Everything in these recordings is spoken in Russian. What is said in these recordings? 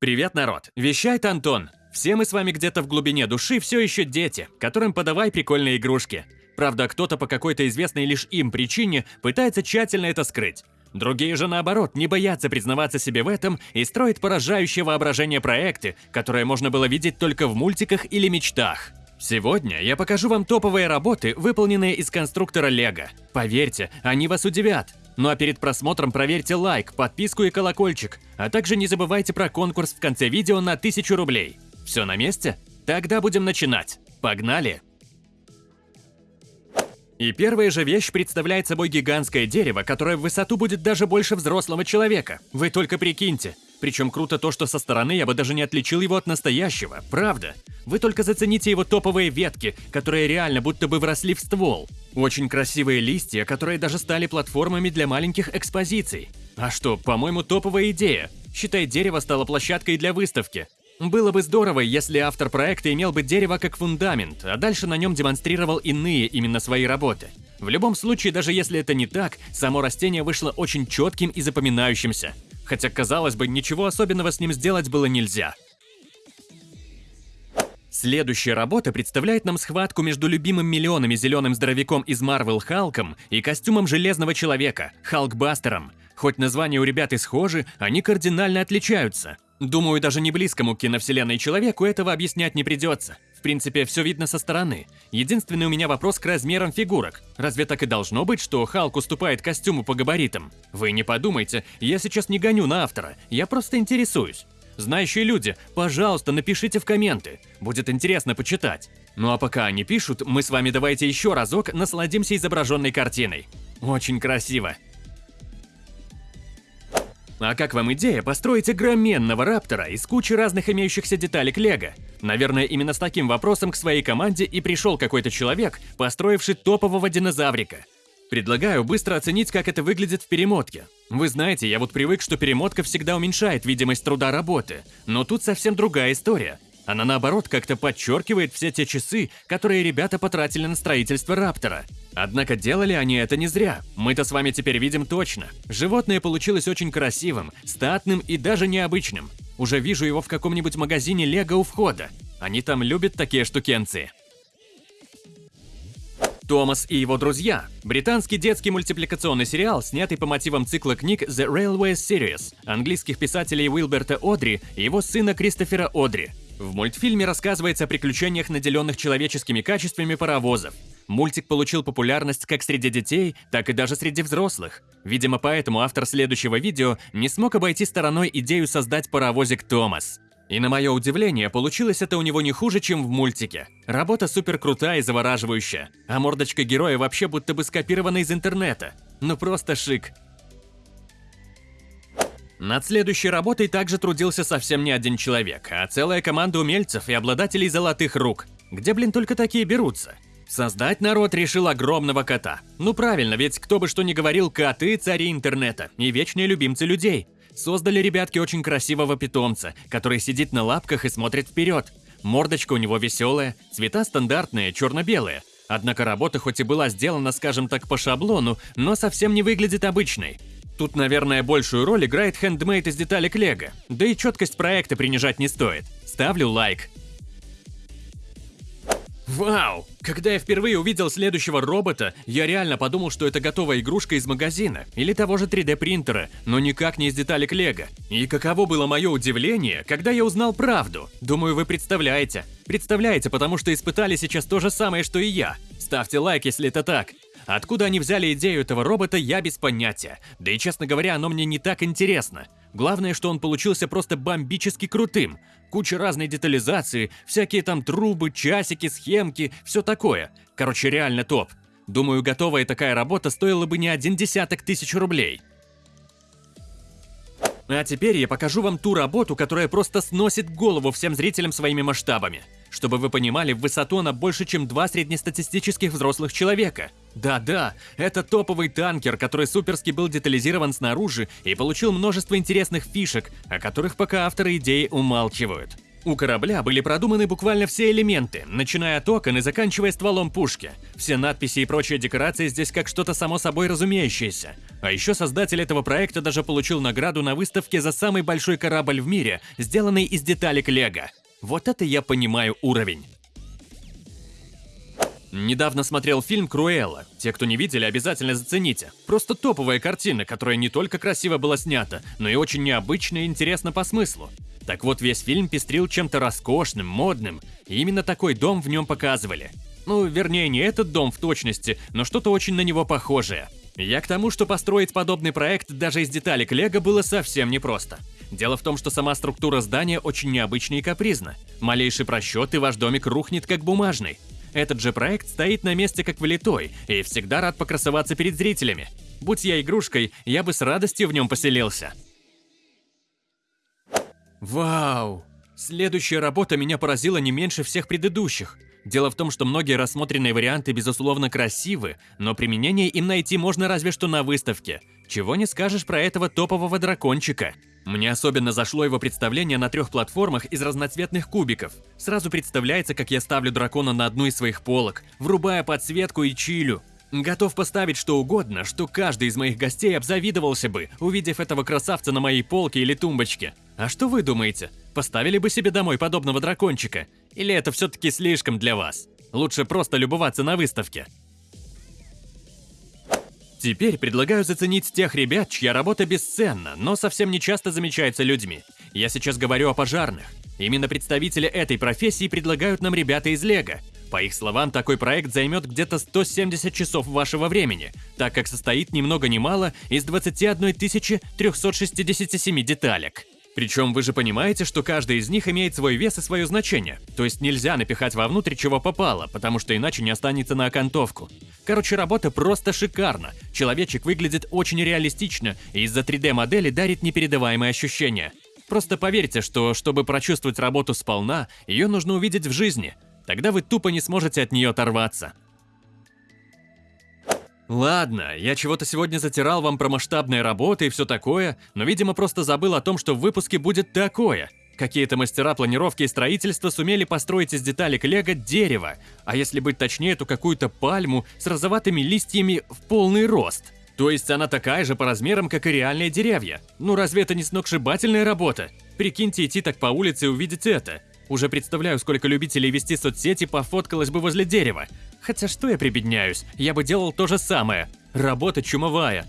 Привет, народ! Вещает Антон. Все мы с вами где-то в глубине души все еще дети, которым подавай прикольные игрушки. Правда, кто-то по какой-то известной лишь им причине пытается тщательно это скрыть. Другие же, наоборот, не боятся признаваться себе в этом и строят поражающее воображение проекты, которые можно было видеть только в мультиках или мечтах. Сегодня я покажу вам топовые работы, выполненные из конструктора Лего. Поверьте, они вас удивят. Ну а перед просмотром проверьте лайк, подписку и колокольчик, а также не забывайте про конкурс в конце видео на 1000 рублей. Все на месте? Тогда будем начинать. Погнали! И первая же вещь представляет собой гигантское дерево, которое в высоту будет даже больше взрослого человека. Вы только прикиньте. Причем круто то, что со стороны я бы даже не отличил его от настоящего, правда. Вы только зацените его топовые ветки, которые реально будто бы вросли в ствол. Очень красивые листья, которые даже стали платформами для маленьких экспозиций. А что, по-моему, топовая идея. Считай, дерево стало площадкой для выставки. Было бы здорово, если автор проекта имел бы дерево как фундамент, а дальше на нем демонстрировал иные именно свои работы. В любом случае, даже если это не так, само растение вышло очень четким и запоминающимся. Хотя, казалось бы, ничего особенного с ним сделать было нельзя. Следующая работа представляет нам схватку между любимым миллионами зеленым здоровяком из Марвел Халком и костюмом Железного Человека, Халкбастером. Хоть названия у ребят и схожи, они кардинально отличаются. Думаю, даже не близкому киновселенной человеку этого объяснять не придется. В принципе, все видно со стороны. Единственный у меня вопрос к размерам фигурок. Разве так и должно быть, что Халк уступает костюму по габаритам? Вы не подумайте, я сейчас не гоню на автора, я просто интересуюсь. Знающие люди, пожалуйста, напишите в комменты. Будет интересно почитать. Ну а пока они пишут, мы с вами давайте еще разок насладимся изображенной картиной. Очень красиво. А как вам идея построить огроменного раптора из кучи разных имеющихся деталек Лего? Наверное, именно с таким вопросом к своей команде и пришел какой-то человек, построивший топового динозаврика. Предлагаю быстро оценить, как это выглядит в перемотке. Вы знаете, я вот привык, что перемотка всегда уменьшает видимость труда работы, но тут совсем другая история. Она наоборот как-то подчеркивает все те часы, которые ребята потратили на строительство Раптора. Однако делали они это не зря. Мы-то с вами теперь видим точно. Животное получилось очень красивым, статным и даже необычным. Уже вижу его в каком-нибудь магазине Лего у входа. Они там любят такие штукенции. Томас и его друзья. Британский детский мультипликационный сериал, снятый по мотивам цикла книг The Railway Series английских писателей Уилберта Одри и его сына Кристофера Одри. В мультфильме рассказывается о приключениях наделенных человеческими качествами паровозов. Мультик получил популярность как среди детей, так и даже среди взрослых. Видимо, поэтому автор следующего видео не смог обойти стороной идею создать паровозик Томас. И на мое удивление, получилось это у него не хуже, чем в мультике. Работа супер крутая и завораживающая, а мордочка героя вообще будто бы скопирована из интернета. Ну просто шик. Над следующей работой также трудился совсем не один человек, а целая команда умельцев и обладателей золотых рук. Где, блин, только такие берутся? Создать народ решил огромного кота. Ну правильно, ведь кто бы что ни говорил, коты – цари интернета и вечные любимцы людей. Создали ребятки очень красивого питомца, который сидит на лапках и смотрит вперед. Мордочка у него веселая, цвета стандартные, черно-белые. Однако работа хоть и была сделана, скажем так, по шаблону, но совсем не выглядит обычной. Тут, наверное, большую роль играет хендмейд из деталек Лего. Да и четкость проекта принижать не стоит. Ставлю лайк. Вау! Когда я впервые увидел следующего робота, я реально подумал, что это готовая игрушка из магазина или того же 3D принтера, но никак не из деталек Лего. И каково было мое удивление, когда я узнал правду. Думаю, вы представляете. Представляете, потому что испытали сейчас то же самое, что и я. Ставьте лайк, если это так. Откуда они взяли идею этого робота, я без понятия. Да и, честно говоря, оно мне не так интересно. Главное, что он получился просто бомбически крутым. Куча разной детализации, всякие там трубы, часики, схемки, все такое. Короче, реально топ. Думаю, готовая такая работа стоила бы не один десяток тысяч рублей. А теперь я покажу вам ту работу, которая просто сносит голову всем зрителям своими масштабами. Чтобы вы понимали, в высоту она больше, чем два среднестатистических взрослых человека. Да-да, это топовый танкер, который суперски был детализирован снаружи и получил множество интересных фишек, о которых пока авторы идеи умалчивают. У корабля были продуманы буквально все элементы, начиная от окон и заканчивая стволом пушки. Все надписи и прочие декорации здесь как что-то само собой разумеющееся. А еще создатель этого проекта даже получил награду на выставке за самый большой корабль в мире, сделанный из деталек Лего. Вот это я понимаю уровень. Недавно смотрел фильм «Круэлла». Те, кто не видели, обязательно зацените. Просто топовая картина, которая не только красиво была снята, но и очень необычно и интересно по смыслу. Так вот, весь фильм пестрил чем-то роскошным, модным, и именно такой дом в нем показывали. Ну, вернее, не этот дом в точности, но что-то очень на него похожее. Я к тому, что построить подобный проект даже из деталек Лего было совсем непросто. Дело в том, что сама структура здания очень необычна и капризна. Малейший просчет, и ваш домик рухнет как бумажный. Этот же проект стоит на месте как влитой и всегда рад покрасоваться перед зрителями. Будь я игрушкой, я бы с радостью в нем поселился. Вау! Следующая работа меня поразила не меньше всех предыдущих. Дело в том, что многие рассмотренные варианты безусловно красивы, но применение им найти можно разве что на выставке. Чего не скажешь про этого топового дракончика. Мне особенно зашло его представление на трех платформах из разноцветных кубиков. Сразу представляется, как я ставлю дракона на одну из своих полок, врубая подсветку и чилю. Готов поставить что угодно, что каждый из моих гостей обзавидовался бы, увидев этого красавца на моей полке или тумбочке. А что вы думаете? Поставили бы себе домой подобного дракончика? Или это все-таки слишком для вас? Лучше просто любоваться на выставке. Теперь предлагаю заценить тех ребят, чья работа бесценна, но совсем не часто замечается людьми. Я сейчас говорю о пожарных. Именно представители этой профессии предлагают нам ребята из Лего. По их словам, такой проект займет где-то 170 часов вашего времени, так как состоит ни много ни мало из 21 367 деталек. Причем вы же понимаете, что каждый из них имеет свой вес и свое значение. То есть нельзя напихать вовнутрь чего попало, потому что иначе не останется на окантовку. Короче, работа просто шикарна. Человечек выглядит очень реалистично и из-за 3D-модели дарит непередаваемые ощущения. Просто поверьте, что чтобы прочувствовать работу сполна, ее нужно увидеть в жизни. Тогда вы тупо не сможете от нее оторваться. Ладно, я чего-то сегодня затирал вам про масштабные работы и все такое, но, видимо, просто забыл о том, что в выпуске будет такое. Какие-то мастера планировки и строительства сумели построить из деталек лего дерево, а если быть точнее, то какую-то пальму с розоватыми листьями в полный рост. То есть она такая же по размерам, как и реальные деревья. Ну разве это не сногсшибательная работа? Прикиньте идти так по улице и увидеть это. Уже представляю, сколько любителей вести соцсети пофоткалось бы возле дерева. Хотя что я прибедняюсь, я бы делал то же самое. Работа чумовая.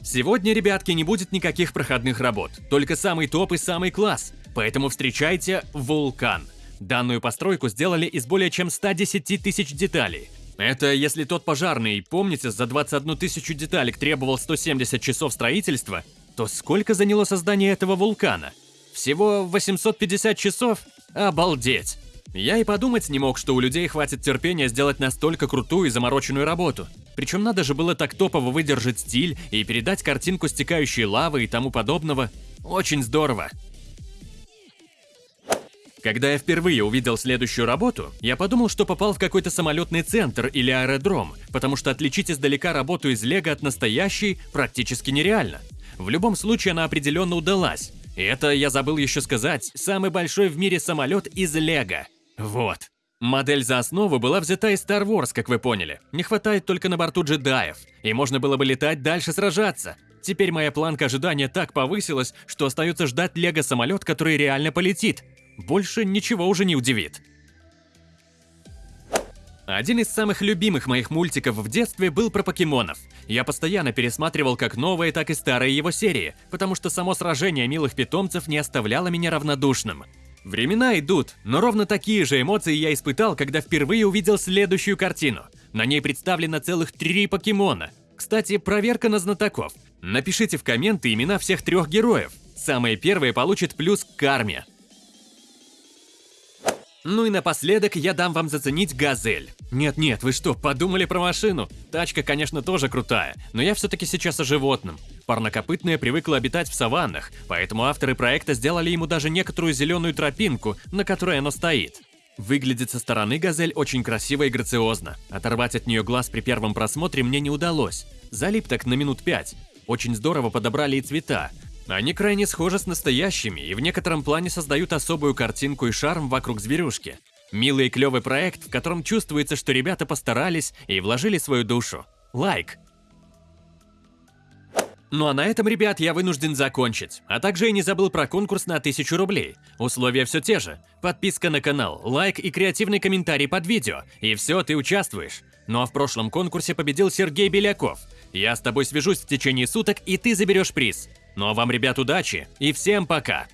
Сегодня, ребятки, не будет никаких проходных работ, только самый топ и самый класс. Поэтому встречайте Вулкан. Данную постройку сделали из более чем 110 тысяч деталей. Это если тот пожарный, помните, за 21 тысячу деталек требовал 170 часов строительства, то сколько заняло создание этого вулкана? Всего 850 часов? Обалдеть! Я и подумать не мог, что у людей хватит терпения сделать настолько крутую и замороченную работу. Причем надо же было так топово выдержать стиль и передать картинку стекающей лавы и тому подобного. Очень здорово. Когда я впервые увидел следующую работу, я подумал, что попал в какой-то самолетный центр или аэродром, потому что отличить издалека работу из лего от настоящей практически нереально. В любом случае она определенно удалась, это, я забыл еще сказать, самый большой в мире самолет из Лего. Вот. Модель за основу была взята из Star Wars, как вы поняли. Не хватает только на борту джедаев, и можно было бы летать дальше сражаться. Теперь моя планка ожидания так повысилась, что остается ждать Лего-самолет, который реально полетит. Больше ничего уже не удивит. Один из самых любимых моих мультиков в детстве был про покемонов. Я постоянно пересматривал как новые, так и старые его серии, потому что само сражение милых питомцев не оставляло меня равнодушным. Времена идут, но ровно такие же эмоции я испытал, когда впервые увидел следующую картину. На ней представлено целых три покемона. Кстати, проверка на знатоков. Напишите в комменты имена всех трех героев. Самые первые получат плюс к карме. Ну и напоследок я дам вам заценить «Газель». Нет-нет, вы что, подумали про машину? Тачка, конечно, тоже крутая, но я все-таки сейчас о животном. Парнокопытное привыкло обитать в саваннах, поэтому авторы проекта сделали ему даже некоторую зеленую тропинку, на которой оно стоит. Выглядит со стороны «Газель» очень красиво и грациозно. Оторвать от нее глаз при первом просмотре мне не удалось. Залип так на минут пять. Очень здорово подобрали и цвета. Они крайне схожи с настоящими и в некотором плане создают особую картинку и шарм вокруг зверюшки. Милый и клевый проект, в котором чувствуется, что ребята постарались и вложили свою душу. Лайк! Ну а на этом, ребят, я вынужден закончить. А также я не забыл про конкурс на 1000 рублей. Условия все те же. Подписка на канал, лайк и креативный комментарий под видео. И все, ты участвуешь. Ну а в прошлом конкурсе победил Сергей Беляков. Я с тобой свяжусь в течение суток, и ты заберешь приз. Ну а вам, ребят, удачи и всем пока!